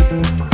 Thank